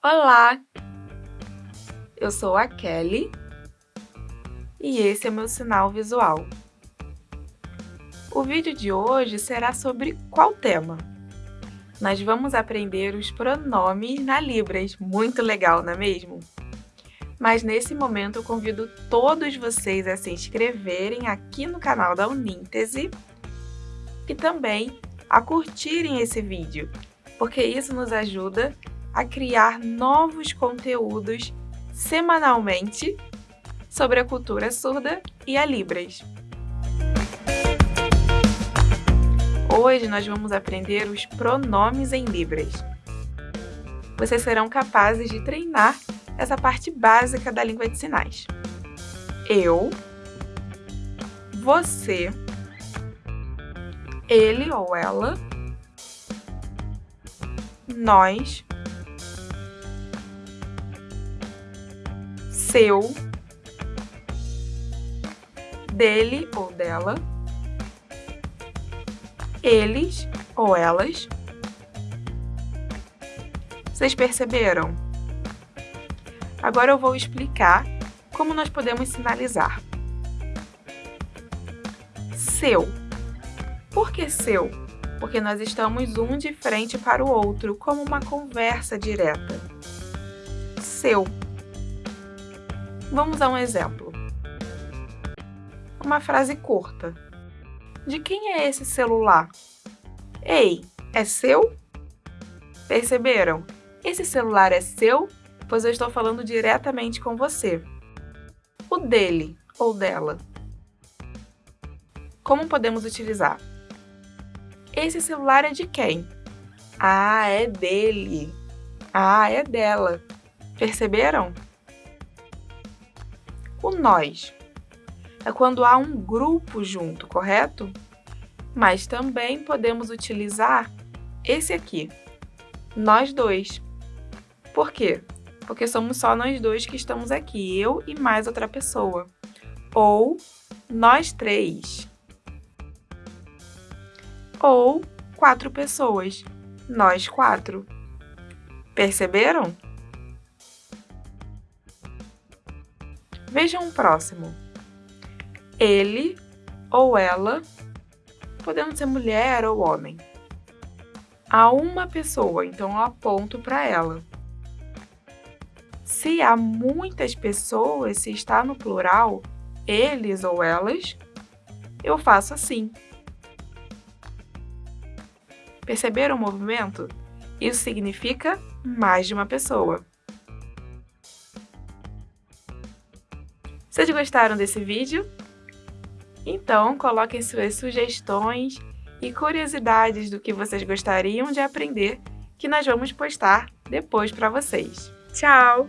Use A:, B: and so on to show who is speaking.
A: Olá! Eu sou a Kelly e esse é meu sinal visual. O vídeo de hoje será sobre qual tema? Nós vamos aprender os pronomes na Libras, muito legal, não é mesmo? Mas nesse momento eu convido todos vocês a se inscreverem aqui no canal da Uníntese e também a curtirem esse vídeo, porque isso nos ajuda a criar novos conteúdos semanalmente sobre a cultura surda e a Libras. Hoje nós vamos aprender os pronomes em Libras. Vocês serão capazes de treinar essa parte básica da língua de sinais. Eu, você, ele ou ela, nós, seu, dele ou dela, eles ou elas. Vocês perceberam? Agora eu vou explicar como nós podemos sinalizar. Seu. Por que seu? Porque nós estamos um de frente para o outro, como uma conversa direta. Seu. Vamos a um exemplo. Uma frase curta. De quem é esse celular? Ei, é seu? Perceberam? Esse celular é seu, pois eu estou falando diretamente com você. O dele ou dela. Como podemos utilizar? Esse celular é de quem? Ah, é dele. Ah, é dela. Perceberam? O nós é quando há um grupo junto, correto? Mas também podemos utilizar esse aqui, nós dois. Por quê? Porque somos só nós dois que estamos aqui, eu e mais outra pessoa. Ou nós três. Ou quatro pessoas, nós quatro. Perceberam? Vejam o próximo. Ele ou ela, podendo ser mulher ou homem. Há uma pessoa, então eu aponto para ela. Se há muitas pessoas, se está no plural, eles ou elas, eu faço assim. Perceberam o movimento? Isso significa mais de uma pessoa. Vocês gostaram desse vídeo? Então, coloquem suas sugestões e curiosidades do que vocês gostariam de aprender, que nós vamos postar depois para vocês. Tchau!